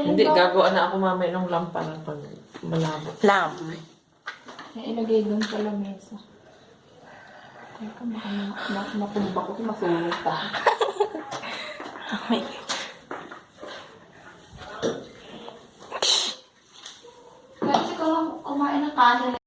Hindi, gagawa na ako mamaya ng lampa ng pag malabo. Lamp. Ay, ilagay doon sa lamesa. Teka, baka ma- makumba ko, masunog pa. Ay. Kasi kung kumain ng kanin,